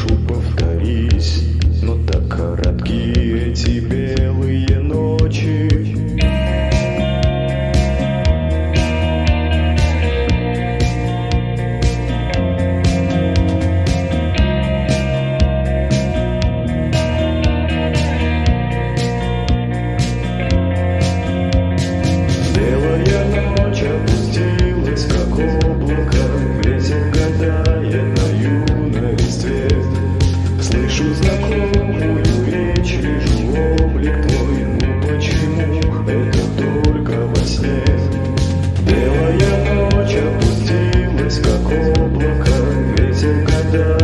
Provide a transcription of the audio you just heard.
прошу, повторись Master.